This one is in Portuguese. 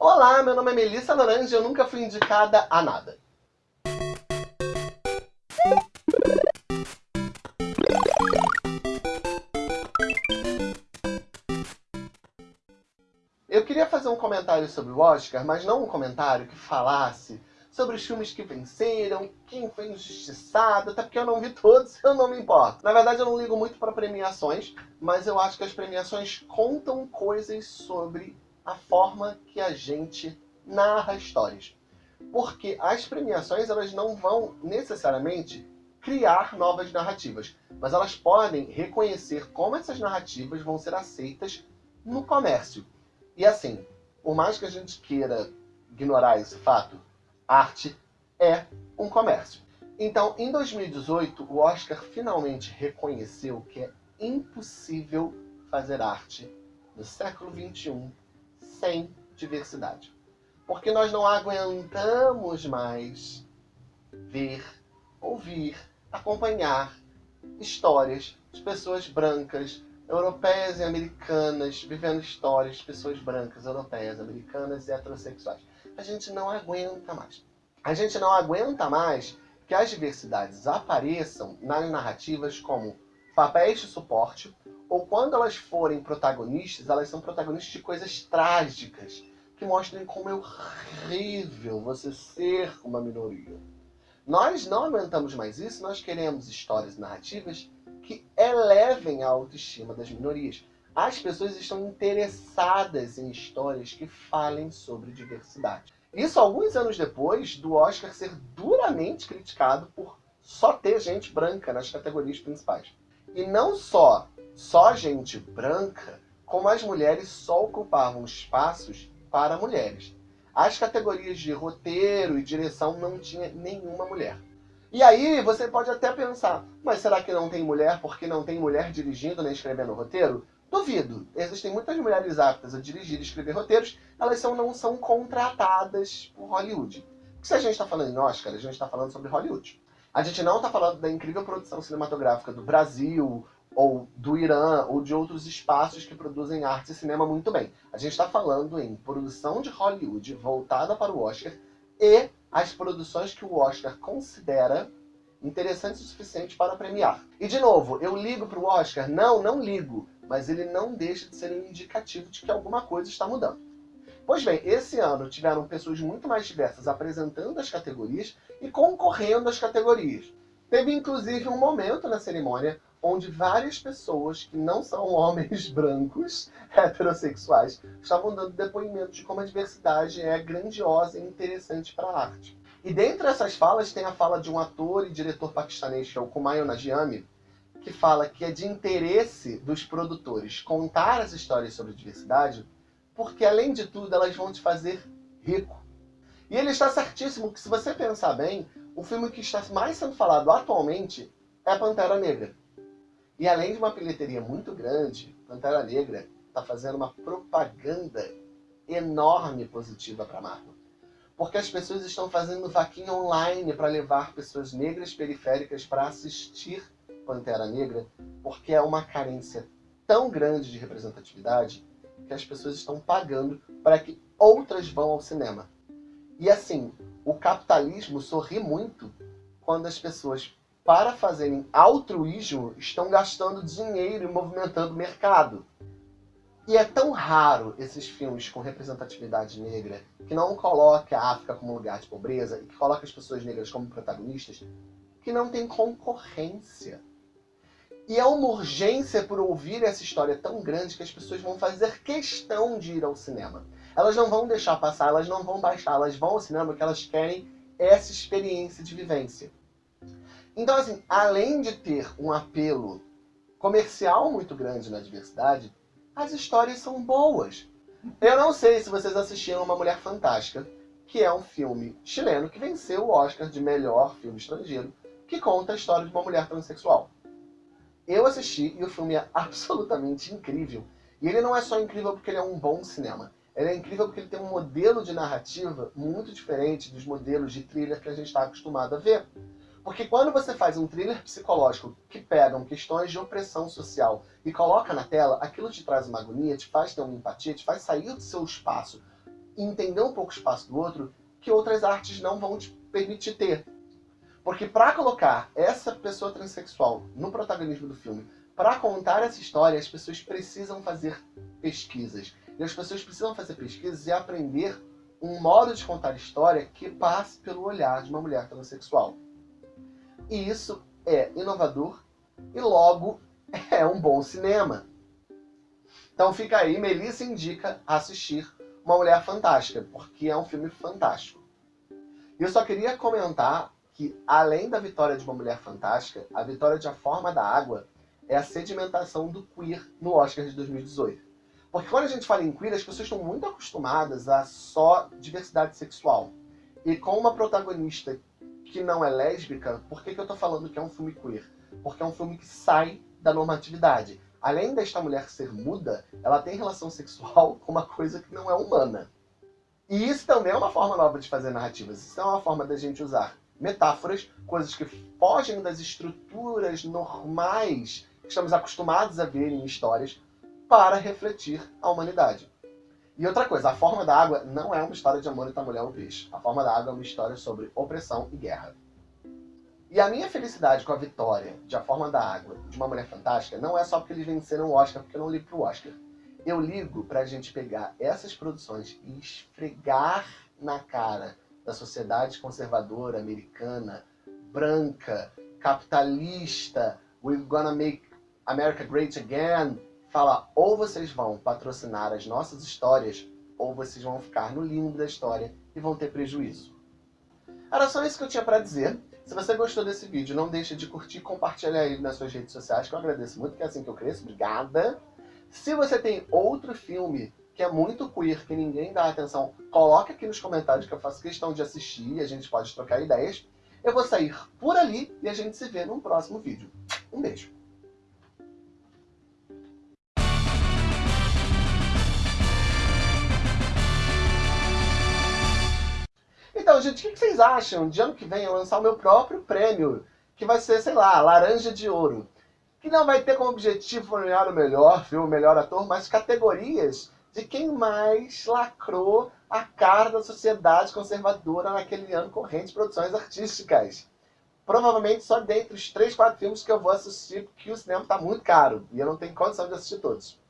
Olá, meu nome é Melissa Laranja e eu nunca fui indicada a nada. Eu queria fazer um comentário sobre o Oscar, mas não um comentário que falasse sobre os filmes que venceram, quem foi injustiçado, até porque eu não vi todos, eu não me importo. Na verdade, eu não ligo muito para premiações, mas eu acho que as premiações contam coisas sobre a forma que a gente narra histórias. Porque as premiações, elas não vão necessariamente criar novas narrativas, mas elas podem reconhecer como essas narrativas vão ser aceitas no comércio. E assim, por mais que a gente queira ignorar esse fato, arte é um comércio. Então, em 2018, o Oscar finalmente reconheceu que é impossível fazer arte no século XXI sem diversidade. Porque nós não aguentamos mais ver, ouvir, acompanhar histórias de pessoas brancas, europeias e americanas, vivendo histórias de pessoas brancas, europeias, americanas e heterossexuais a gente não aguenta mais. A gente não aguenta mais que as diversidades apareçam nas narrativas como papéis de suporte, ou quando elas forem protagonistas, elas são protagonistas de coisas trágicas, que mostrem como é horrível você ser uma minoria. Nós não aguentamos mais isso, nós queremos histórias narrativas que elevem a autoestima das minorias. As pessoas estão interessadas em histórias que falem sobre diversidade. Isso alguns anos depois do Oscar ser duramente criticado por só ter gente branca nas categorias principais. E não só só gente branca, como as mulheres só ocupavam espaços para mulheres. As categorias de roteiro e direção não tinha nenhuma mulher. E aí você pode até pensar, mas será que não tem mulher porque não tem mulher dirigindo nem escrevendo roteiro? Duvido. Existem muitas mulheres aptas a dirigir e escrever roteiros, elas são, não são contratadas por Hollywood. Porque se a gente está falando em Oscar, a gente está falando sobre Hollywood. A gente não está falando da incrível produção cinematográfica do Brasil, ou do Irã, ou de outros espaços que produzem arte e cinema muito bem. A gente está falando em produção de Hollywood voltada para o Oscar e as produções que o Oscar considera interessantes o suficiente para premiar. E de novo, eu ligo para o Oscar? Não, não ligo mas ele não deixa de ser um indicativo de que alguma coisa está mudando. Pois bem, esse ano tiveram pessoas muito mais diversas apresentando as categorias e concorrendo às categorias. Teve inclusive um momento na cerimônia onde várias pessoas que não são homens brancos, heterossexuais, estavam dando depoimentos de como a diversidade é grandiosa e interessante para a arte. E dentre essas falas tem a fala de um ator e diretor paquistanês, que é o Kumail Nanjiani, que fala que é de interesse dos produtores contar as histórias sobre diversidade, porque além de tudo elas vão te fazer rico. E ele está certíssimo que se você pensar bem, o filme que está mais sendo falado atualmente é Pantera Negra. E além de uma bilheteria muito grande, Pantera Negra está fazendo uma propaganda enorme positiva para a Marvel. Porque as pessoas estão fazendo vaquinha online para levar pessoas negras periféricas para assistir Pantera Negra, porque é uma carência tão grande de representatividade que as pessoas estão pagando para que outras vão ao cinema. E assim, o capitalismo sorri muito quando as pessoas, para fazerem altruísmo, estão gastando dinheiro e movimentando o mercado. E é tão raro esses filmes com representatividade negra, que não coloca a África como lugar de pobreza e que coloca as pessoas negras como protagonistas, que não tem concorrência. E é uma urgência por ouvir essa história tão grande que as pessoas vão fazer questão de ir ao cinema. Elas não vão deixar passar, elas não vão baixar, elas vão ao cinema porque elas querem essa experiência de vivência. Então, assim, além de ter um apelo comercial muito grande na diversidade, as histórias são boas. Eu não sei se vocês assistiram Uma Mulher Fantástica, que é um filme chileno que venceu o Oscar de melhor filme estrangeiro, que conta a história de uma mulher transexual. Eu assisti e o filme é absolutamente incrível. E ele não é só incrível porque ele é um bom cinema. Ele é incrível porque ele tem um modelo de narrativa muito diferente dos modelos de thriller que a gente está acostumado a ver. Porque quando você faz um thriller psicológico que pegam questões de opressão social e coloca na tela, aquilo te traz uma agonia, te faz ter uma empatia, te faz sair do seu espaço e entender um pouco o espaço do outro que outras artes não vão te permitir ter. Porque para colocar essa pessoa transexual no protagonismo do filme, para contar essa história, as pessoas precisam fazer pesquisas. E as pessoas precisam fazer pesquisas e aprender um modo de contar história que passe pelo olhar de uma mulher transexual. E isso é inovador e logo é um bom cinema. Então fica aí, Melissa indica assistir Uma Mulher Fantástica, porque é um filme fantástico. E eu só queria comentar que, além da vitória de Uma Mulher Fantástica, a vitória de A Forma da Água é a sedimentação do queer no Oscar de 2018. Porque quando a gente fala em queer, as pessoas estão muito acostumadas a só diversidade sexual. E com uma protagonista que não é lésbica, por que, que eu tô falando que é um filme queer? Porque é um filme que sai da normatividade. Além desta mulher ser muda, ela tem relação sexual com uma coisa que não é humana. E isso também é uma forma nova de fazer narrativas. Isso é uma forma da gente usar metáforas, coisas que fogem das estruturas normais que estamos acostumados a ver em histórias, para refletir a humanidade. E outra coisa, A Forma da Água não é uma história de amor entre a mulher e o peixe. A Forma da Água é uma história sobre opressão e guerra. E a minha felicidade com a vitória de A Forma da Água de Uma Mulher Fantástica não é só porque eles venceram o Oscar, porque eu não ligo pro Oscar. Eu ligo pra gente pegar essas produções e esfregar na cara da sociedade conservadora americana, branca, capitalista, we're gonna make America Great Again, fala ou vocês vão patrocinar as nossas histórias, ou vocês vão ficar no limbo da história e vão ter prejuízo. Era só isso que eu tinha para dizer. Se você gostou desse vídeo, não deixe de curtir e compartilhar ele nas suas redes sociais, que eu agradeço muito, que é assim que eu cresço. Obrigada! Se você tem outro filme que é muito queer, que ninguém dá atenção, coloque aqui nos comentários que eu faço questão de assistir e a gente pode trocar ideias. Eu vou sair por ali e a gente se vê num próximo vídeo. Um beijo! Então, gente, o que vocês acham de ano que vem eu lançar o meu próprio prêmio? Que vai ser, sei lá, Laranja de Ouro. Que não vai ter como objetivo premiar o melhor filme, o melhor ator, mas categorias de quem mais lacrou a cara da sociedade conservadora naquele ano corrente de produções artísticas. Provavelmente só dentre os 3, 4 filmes que eu vou assistir, porque o cinema está muito caro. E eu não tenho condição de assistir todos.